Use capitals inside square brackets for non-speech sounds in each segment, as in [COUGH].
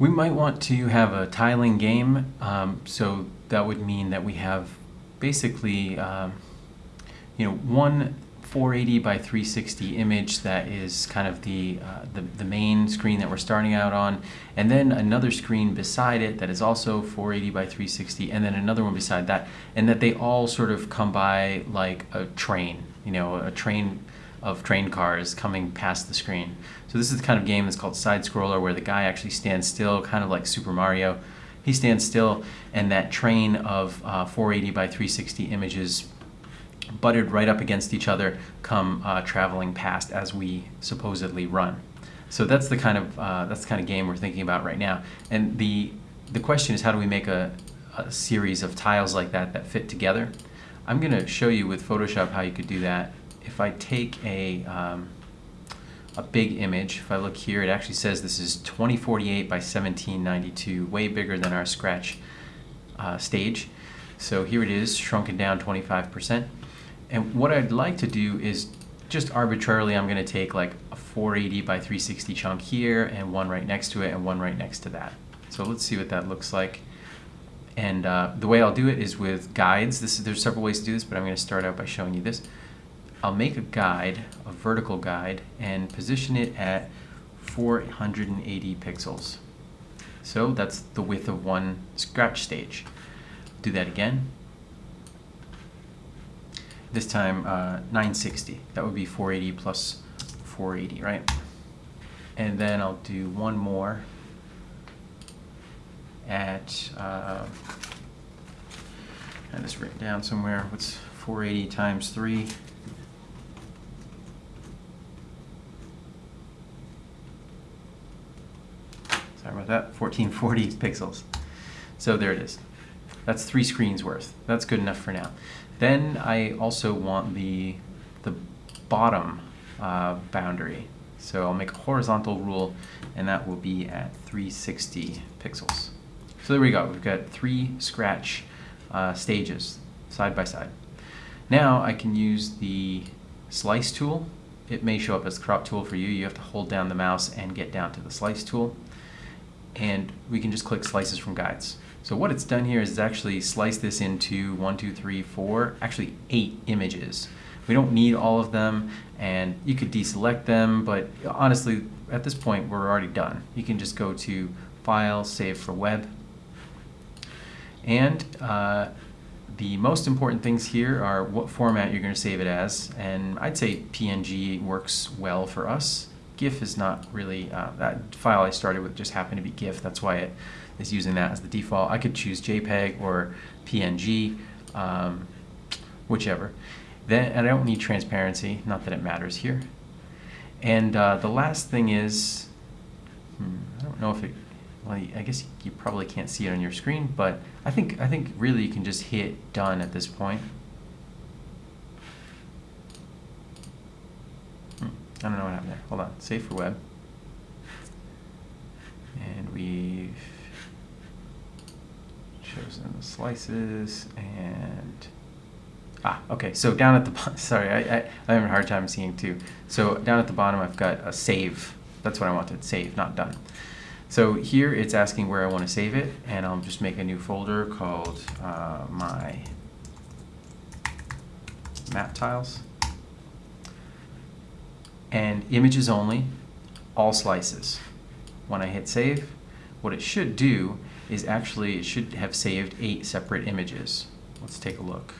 We might want to have a tiling game, um, so that would mean that we have basically, um, you know, one 480 by 360 image that is kind of the, uh, the, the main screen that we're starting out on, and then another screen beside it that is also 480 by 360, and then another one beside that, and that they all sort of come by like a train, you know, a train of train cars coming past the screen. So this is the kind of game that's called side scroller where the guy actually stands still, kind of like Super Mario. He stands still, and that train of uh, 480 by 360 images butted right up against each other come uh, traveling past as we supposedly run. So that's the kind of uh, that's the kind of game we're thinking about right now. And the the question is how do we make a, a series of tiles like that that fit together? I'm going to show you with Photoshop how you could do that. If I take a um, a big image, if I look here, it actually says this is 2048 by 1792, way bigger than our Scratch uh, stage. So here it is, shrunken down 25%. And what I'd like to do is just arbitrarily, I'm going to take like a 480 by 360 chunk here and one right next to it and one right next to that. So let's see what that looks like. And uh, the way I'll do it is with guides. This is, there's several ways to do this, but I'm going to start out by showing you this. I'll make a guide, a vertical guide, and position it at 480 pixels. So that's the width of one scratch stage. Do that again this time uh, 960. That would be 480 plus 480, right? And then I'll do one more at, uh, I this written down somewhere. What's 480 times 3? Sorry about that, 1440 [LAUGHS] pixels. So there it is. That's three screens worth. That's good enough for now. Then I also want the, the bottom uh, boundary. So I'll make a horizontal rule and that will be at 360 pixels. So there we go, we've got three scratch uh, stages side by side. Now I can use the slice tool. It may show up as crop tool for you. You have to hold down the mouse and get down to the slice tool. And we can just click slices from guides. So what it's done here is actually slice this into one, two, three, four, actually eight images. We don't need all of them and you could deselect them, but honestly, at this point, we're already done. You can just go to File, Save for Web. And uh, the most important things here are what format you're going to save it as. And I'd say PNG works well for us. GIF is not really, uh, that file I started with just happened to be GIF. That's why it is using that as the default. I could choose JPEG or PNG, um, whichever. Then, and I don't need transparency, not that it matters here. And uh, the last thing is, hmm, I don't know if it, well, I guess you probably can't see it on your screen, but I think, I think really you can just hit done at this point. Hmm, I don't know what happened there. Hold on, save for web. And we've chosen the slices and ah okay. So down at the [LAUGHS] sorry I, I, I'm having a hard time seeing too. So down at the bottom I've got a save. That's what I wanted. Save not done. So here it's asking where I want to save it and I'll just make a new folder called uh, my map tiles and images only all slices when I hit save what it should do is actually, it should have saved eight separate images. Let's take a look.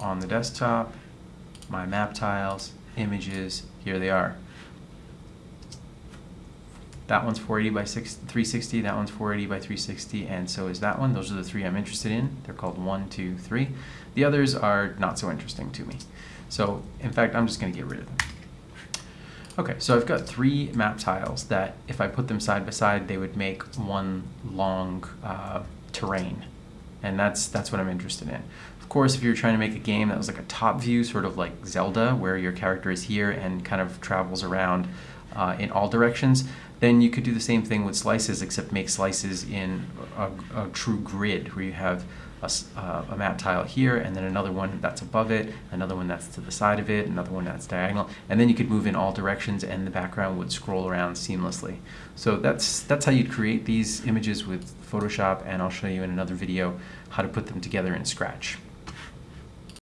On the desktop, my map tiles, images, here they are. That one's 480 by 360, that one's 480 by 360, and so is that one. Those are the three I'm interested in. They're called one, two, three. The others are not so interesting to me. So, in fact, I'm just going to get rid of them. Okay, so I've got three map tiles that if I put them side by side, they would make one long uh, terrain. And that's, that's what I'm interested in. Of course, if you're trying to make a game that was like a top view, sort of like Zelda, where your character is here and kind of travels around uh, in all directions, then you could do the same thing with slices, except make slices in a, a true grid, where you have a, uh, a tile here, and then another one that's above it, another one that's to the side of it, another one that's diagonal, and then you could move in all directions, and the background would scroll around seamlessly. So that's that's how you'd create these images with Photoshop, and I'll show you in another video how to put them together in Scratch.